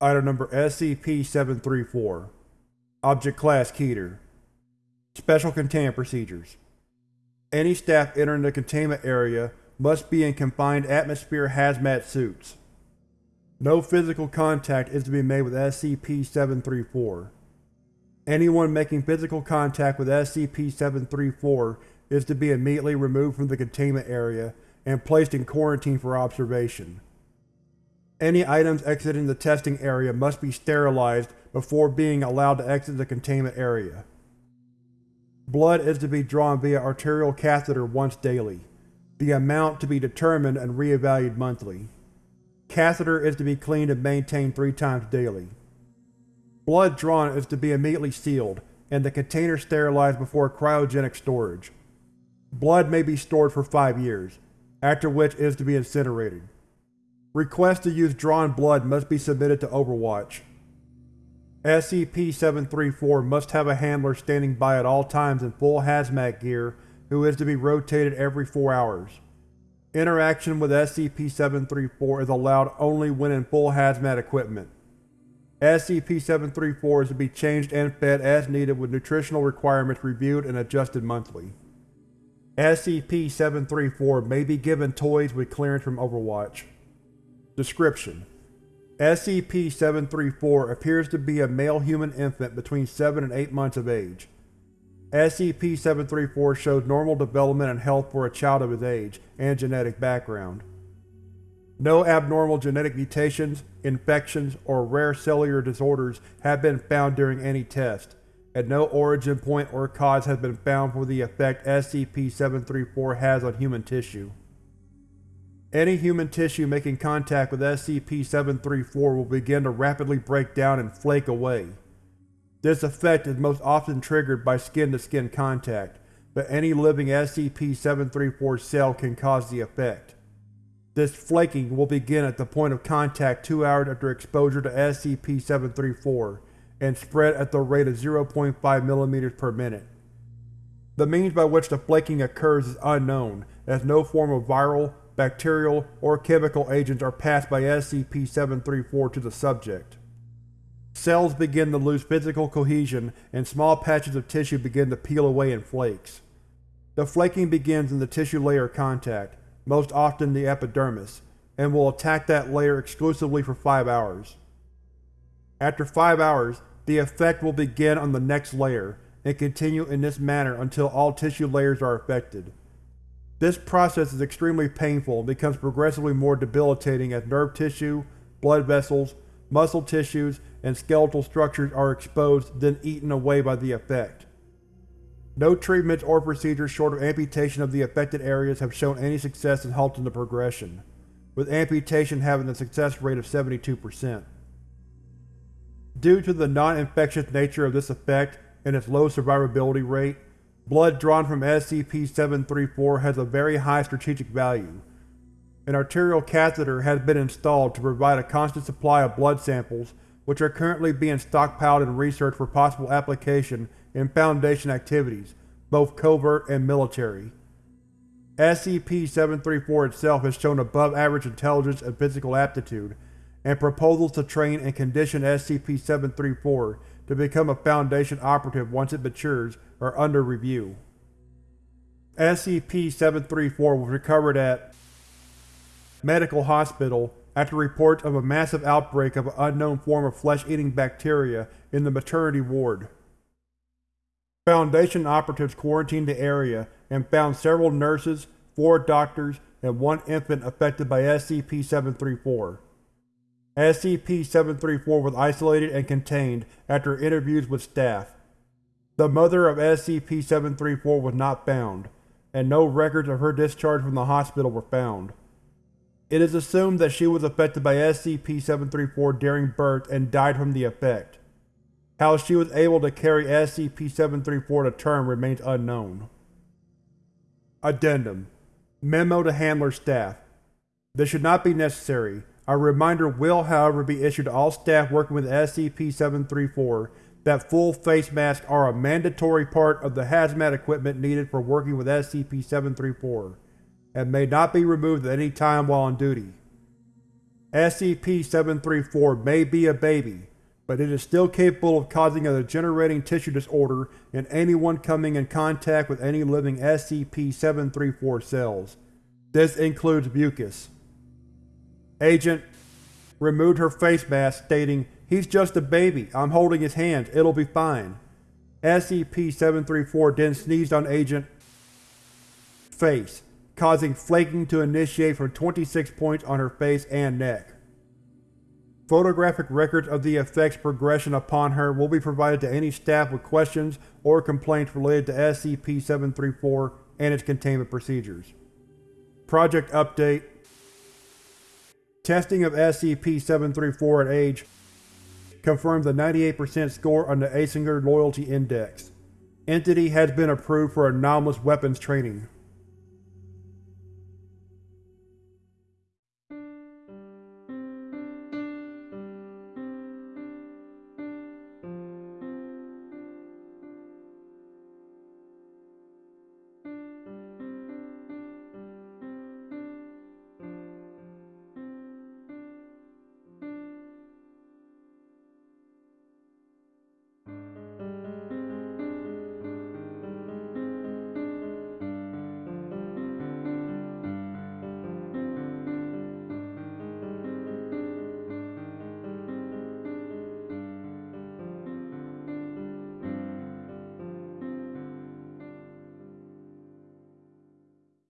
Item number SCP-734 Object Class Keter Special Containment Procedures Any staff entering the containment area must be in confined atmosphere hazmat suits. No physical contact is to be made with SCP-734. Anyone making physical contact with SCP-734 is to be immediately removed from the containment area and placed in quarantine for observation. Any items exiting the testing area must be sterilized before being allowed to exit the containment area. Blood is to be drawn via arterial catheter once daily, the amount to be determined and re-evaluated monthly. Catheter is to be cleaned and maintained three times daily. Blood drawn is to be immediately sealed, and the container sterilized before cryogenic storage. Blood may be stored for five years, after which it is to be incinerated. Requests to use drawn blood must be submitted to Overwatch. SCP-734 must have a handler standing by at all times in full hazmat gear who is to be rotated every four hours. Interaction with SCP-734 is allowed only when in full hazmat equipment. SCP-734 is to be changed and fed as needed with nutritional requirements reviewed and adjusted monthly. SCP-734 may be given toys with clearance from Overwatch. Description: SCP-734 appears to be a male human infant between 7 and 8 months of age. SCP-734 shows normal development and health for a child of his age and genetic background. No abnormal genetic mutations, infections, or rare cellular disorders have been found during any test, and no origin point or cause has been found for the effect SCP-734 has on human tissue. Any human tissue making contact with SCP-734 will begin to rapidly break down and flake away. This effect is most often triggered by skin-to-skin -skin contact, but any living SCP-734 cell can cause the effect. This flaking will begin at the point of contact two hours after exposure to SCP-734, and spread at the rate of 0.5 mm per minute. The means by which the flaking occurs is unknown, as no form of viral, bacterial, or chemical agents are passed by SCP-734 to the subject. Cells begin to lose physical cohesion and small patches of tissue begin to peel away in flakes. The flaking begins in the tissue layer contact, most often the epidermis, and will attack that layer exclusively for 5 hours. After 5 hours, the effect will begin on the next layer, and continue in this manner until all tissue layers are affected. This process is extremely painful and becomes progressively more debilitating as nerve tissue, blood vessels, muscle tissues, and skeletal structures are exposed then eaten away by the effect. No treatments or procedures short of amputation of the affected areas have shown any success in halting the progression, with amputation having a success rate of 72%. Due to the non-infectious nature of this effect and its low survivability rate, blood drawn from SCP-734 has a very high strategic value. An arterial catheter has been installed to provide a constant supply of blood samples which are currently being stockpiled and researched for possible application in Foundation activities, both covert and military. SCP-734 itself has shown above-average intelligence and physical aptitude, and proposals to train and condition SCP-734 to become a Foundation operative once it matures are under review. SCP-734 was recovered at Medical Hospital after reports of a massive outbreak of an unknown form of flesh-eating bacteria in the maternity ward. Foundation operatives quarantined the area and found several nurses, four doctors, and one infant affected by SCP-734. SCP-734 was isolated and contained after interviews with staff. The mother of SCP-734 was not found, and no records of her discharge from the hospital were found. It is assumed that she was affected by SCP-734 during birth and died from the effect. How she was able to carry SCP-734 to term remains unknown. Addendum Memo to Handler Staff This should not be necessary, a reminder will however be issued to all staff working with SCP-734 that full face masks are a mandatory part of the hazmat equipment needed for working with SCP-734, and may not be removed at any time while on duty. SCP-734 may be a baby, but it is still capable of causing a degenerating tissue disorder in anyone coming in contact with any living SCP-734 cells. This includes mucus. Agent removed her face mask, stating, He's just a baby. I'm holding his hands. It'll be fine. SCP-734 then sneezed on Agent face, causing flaking to initiate from 26 points on her face and neck. Photographic records of the effect's progression upon her will be provided to any staff with questions or complaints related to SCP-734 and its containment procedures. Project Update Testing of SCP-734 at age confirms a 98% score on the Asinger Loyalty Index. Entity has been approved for anomalous weapons training.